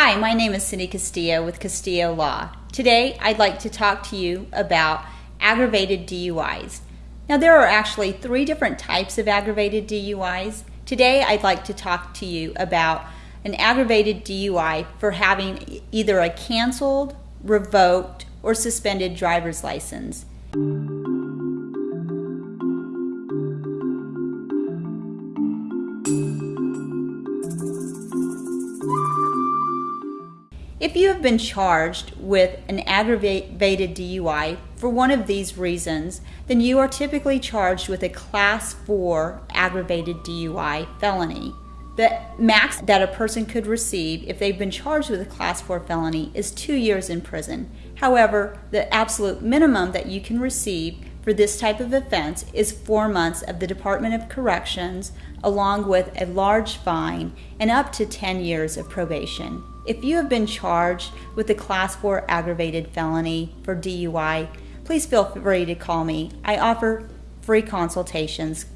Hi, my name is Cindy Castillo with Castillo Law. Today, I'd like to talk to you about aggravated DUIs. Now, there are actually three different types of aggravated DUIs. Today, I'd like to talk to you about an aggravated DUI for having either a canceled, revoked, or suspended driver's license. If you have been charged with an aggravated DUI for one of these reasons, then you are typically charged with a Class 4 aggravated DUI felony. The max that a person could receive if they've been charged with a Class 4 felony is two years in prison. However, the absolute minimum that you can receive for this type of offense is four months of the Department of Corrections, along with a large fine and up to 10 years of probation. If you have been charged with a Class 4 aggravated felony for DUI, please feel free to call me. I offer free consultations.